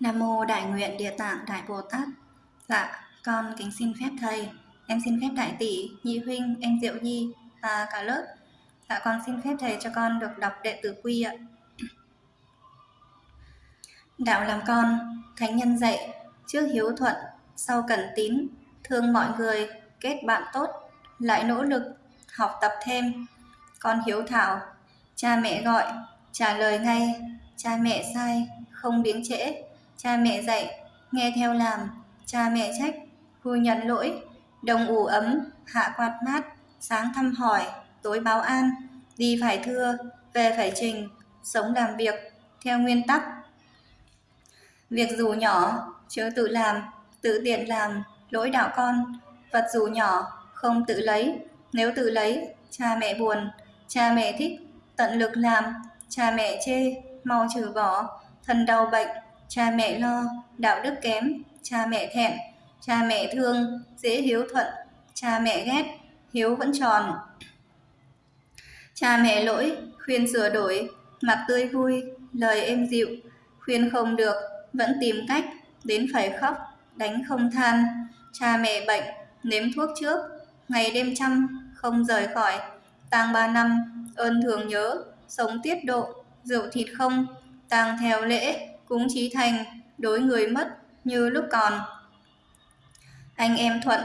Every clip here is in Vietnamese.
Nam mô Đại nguyện Địa Tạng Đại Bồ Tát. Dạ, con kính xin phép thầy. Em xin phép đại tỷ, nhị huynh, em Diệu Nhi và cả lớp. Dạ con xin phép thầy cho con được đọc đệ tử quy ạ. Đạo làm con, thánh nhân dạy, trước hiếu thuận, sau cẩn tín, thương mọi người, kết bạn tốt, lại nỗ lực, học tập thêm. Con hiếu thảo, cha mẹ gọi, trả lời ngay, cha mẹ sai, không biếng trễ, cha mẹ dạy, nghe theo làm, cha mẹ trách, vui nhận lỗi, đồng ủ ấm, hạ quạt mát, sáng thăm hỏi, tối báo an, đi phải thưa, về phải trình, sống làm việc, theo nguyên tắc. Việc dù nhỏ, chớ tự làm, tự tiện làm, lỗi đạo con, vật dù nhỏ, không tự lấy, nếu tự lấy, cha mẹ buồn, cha mẹ thích, tận lực làm, cha mẹ chê, mau trừ bỏ, thân đau bệnh, cha mẹ lo, đạo đức kém, cha mẹ thẹn, cha mẹ thương, dễ hiếu thuận, cha mẹ ghét, hiếu vẫn tròn. Cha mẹ lỗi, khuyên sửa đổi, mặt tươi vui, lời êm dịu, khuyên không được, vẫn tìm cách, đến phải khóc, đánh không than. Cha mẹ bệnh, nếm thuốc trước, ngày đêm chăm, không rời khỏi, tang ba năm, ơn thường nhớ, sống tiết độ, rượu thịt không, tang theo lễ, cúng trí thành, đối người mất như lúc còn. Anh em thuận,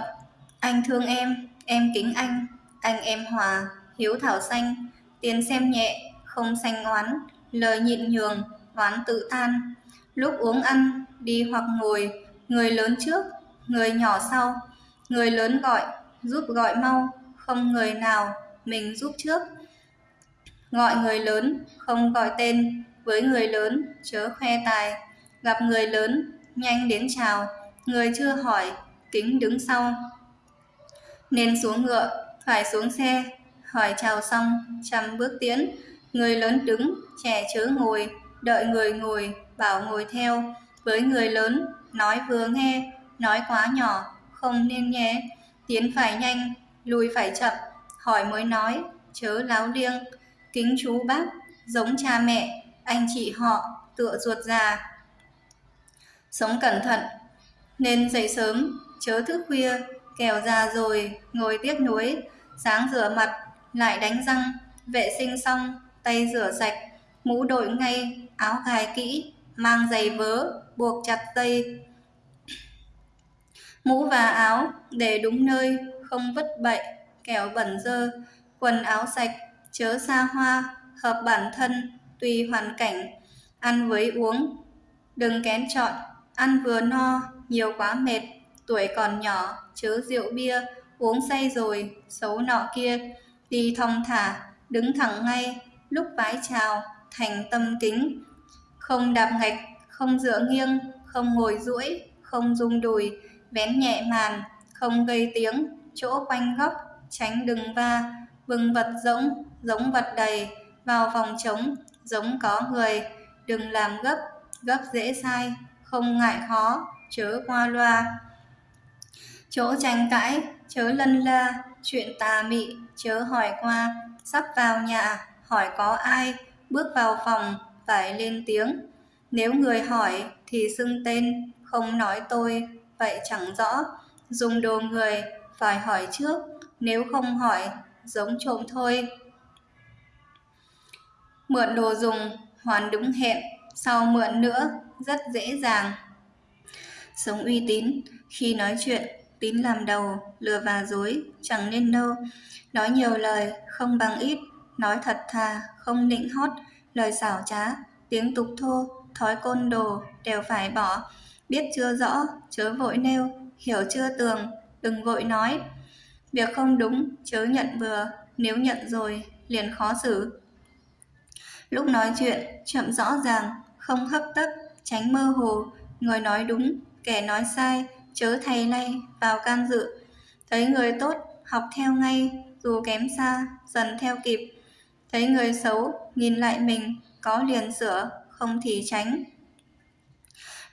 anh thương em, em kính anh, anh em hòa, hiếu thảo xanh, tiền xem nhẹ, không xanh oán, lời nhịn nhường, oán tự tan. Lúc uống ăn, đi hoặc ngồi, người lớn trước, người nhỏ sau, người lớn gọi, giúp gọi mau, không người nào, mình giúp trước. Gọi người lớn, không gọi tên, với người lớn, chớ khoe tài. Gặp người lớn, nhanh đến chào, người chưa hỏi, kính đứng sau. Nên xuống ngựa, phải xuống xe, hỏi chào xong, chăm bước tiến, người lớn đứng, trẻ chớ ngồi, đợi người ngồi, bảo ngồi theo, với người lớn, nói vừa nghe, nói quá nhỏ, không nên nghe, tiến phải nhanh, lùi phải chậm, hỏi mới nói, chớ láo liêng, kính chú bác, giống cha mẹ, anh chị họ, tựa ruột già. Sống cẩn thận, nên dậy sớm, chớ thức khuya, kẻo già rồi, ngồi tiếc nuối, sáng rửa mặt, lại đánh răng, vệ sinh xong, tay rửa sạch, mũ đội ngay, áo gài kỹ, mang giày vớ, buộc chặt dây. Mũ và áo để đúng nơi, không vứt bậy, kẻo bẩn dơ, quần áo sạch, chớ xa hoa, hợp bản thân, tùy hoàn cảnh, ăn với uống. Đừng kén chọn, ăn vừa no, nhiều quá mệt, tuổi còn nhỏ, chớ rượu bia, uống say rồi, xấu nọ kia, đi thong thả, đứng thẳng ngay, lúc vái chào, thành tâm kính. Không đạp ngạch, không dựa nghiêng, không ngồi duỗi, không rung đùi, vén nhẹ màn, không gây tiếng, chỗ quanh góc, tránh đừng va, bừng vật rỗng, giống vật đầy, vào vòng trống, giống có người, đừng làm gấp, gấp dễ sai, không ngại khó, chớ qua loa. Chỗ tranh cãi, chớ lân la, chuyện tà mị, chớ hỏi qua, sắp vào nhà, hỏi có ai, bước vào phòng, phải lên tiếng. Nếu người hỏi thì xưng tên, không nói tôi, vậy chẳng rõ. Dùng đồ người, phải hỏi trước, nếu không hỏi, giống trộm thôi. Mượn đồ dùng, hoàn đúng hẹn, sau mượn nữa, rất dễ dàng. Sống uy tín, khi nói chuyện, tín làm đầu, lừa và dối, chẳng nên đâu. Nói nhiều lời, không bằng ít, nói thật thà, không nịnh hót, lời xảo trá, tiếng tục thô, thói côn đồ, đều phải bỏ. Biết chưa rõ, chớ vội nêu, hiểu chưa tường, đừng vội nói. Việc không đúng, chớ nhận bừa, nếu nhận rồi, liền khó xử. Lúc nói chuyện, chậm rõ ràng, không hấp tấp, tránh mơ hồ, người nói đúng, kẻ nói sai, chớ thầy nay vào can dự. Thấy người tốt, học theo ngay, dù kém xa, dần theo kịp. Thấy người xấu, nhìn lại mình, có liền sửa, không thì tránh.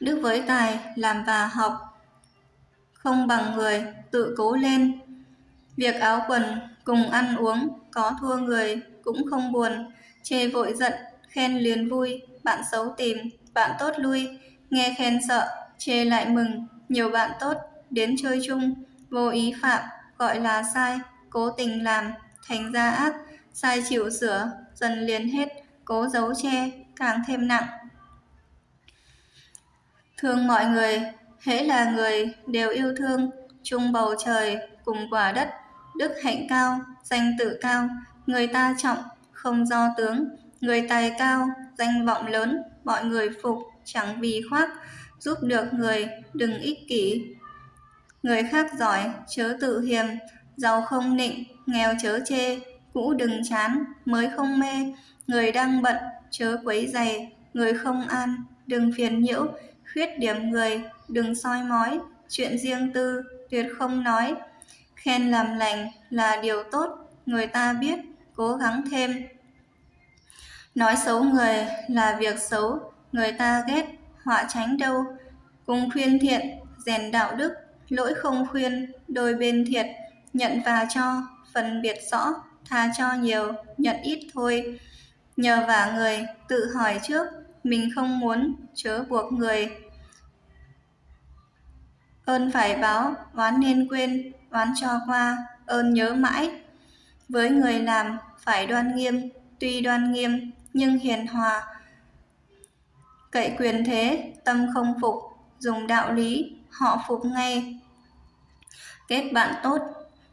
Đức với tài, làm và học, không bằng người, tự cố lên. Việc áo quần cùng ăn uống có thua người cũng không buồn, chê vội giận, khen liền vui, bạn xấu tìm, bạn tốt lui, nghe khen sợ, chê lại mừng, nhiều bạn tốt đến chơi chung, vô ý phạm, gọi là sai, cố tình làm, thành ra ác, sai chịu sửa, dần liền hết, cố giấu che, càng thêm nặng. Thương mọi người, hễ là người đều yêu thương, chung bầu trời cùng quả đất, đức hạnh cao, danh tự cao, người ta trọng, không do tướng, người tài cao, danh vọng lớn, mọi người phục, chẳng vì khoác, giúp được người, đừng ích kỷ. Người khác giỏi, chớ tự hiềm, giàu không nịnh, nghèo chớ chê, cũ đừng chán, mới không mê, người đang bận, chớ quấy dày, người không an, đừng phiền nhiễu, khuyết điểm người, đừng soi mói, chuyện riêng tư, tuyệt không nói. Khen làm lành là điều tốt, người ta biết, cố gắng thêm. Nói xấu người là việc xấu, người ta ghét, họa tránh đâu. Cùng khuyên thiện, rèn đạo đức, lỗi không khuyên, đôi bên thiệt, nhận và cho, phân biệt rõ, tha cho nhiều, nhận ít thôi. Nhờ vả người, tự hỏi trước, mình không muốn, chớ buộc người. Ơn phải báo, oán nên quên, oán cho qua, ơn nhớ mãi. Với người làm, phải đoan nghiêm, tuy đoan nghiêm, nhưng hiền hòa. Cậy quyền thế, tâm không phục, dùng đạo lý, họ phục ngay. Kết bạn tốt,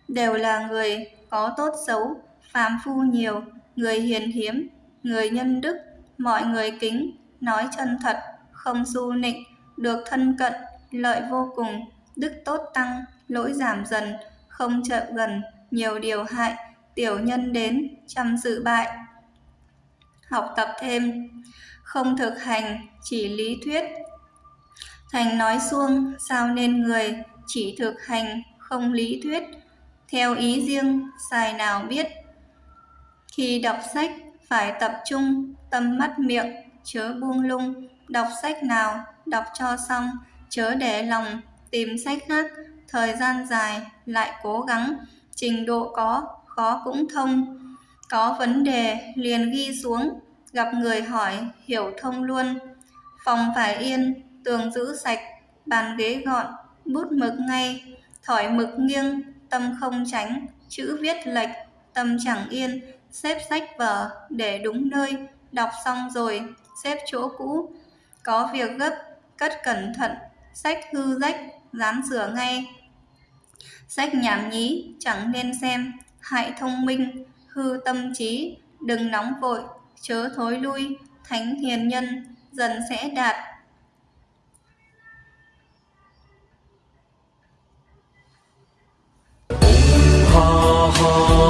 đều là người có tốt xấu, phàm phu nhiều, người hiền hiếm, người nhân đức, mọi người kính, nói chân thật, không du nịnh, được thân cận, lợi vô cùng, đức tốt tăng, lỗi giảm dần, không chậm gần, nhiều điều hại, tiểu nhân đến, trăm sự bại. Học tập thêm, không thực hành, chỉ lý thuyết. Thành nói xuông, sao nên người, chỉ thực hành, không lý thuyết. Theo ý riêng, xài nào biết. Khi đọc sách, phải tập trung, tâm mắt miệng, chớ buông lung. Đọc sách nào, đọc cho xong, chớ để lòng, tìm sách khác, thời gian dài, lại cố gắng, trình độ có, khó cũng thông. Có vấn đề, liền ghi xuống, gặp người hỏi, hiểu thông luôn. Phòng phải yên, tường giữ sạch, bàn ghế gọn, bút mực ngay, thỏi mực nghiêng, tâm không tránh, chữ viết lệch, tâm chẳng yên, xếp sách vở để đúng nơi, đọc xong rồi, xếp chỗ cũ. Có việc gấp, cất cẩn thận, sách hư rách, dám sửa ngay. Sách nhảm nhí, chẳng nên xem, hại thông minh, hư tâm trí, đừng nóng vội, chớ thối lui, thánh hiền nhân, dần sẽ đạt. Ha ha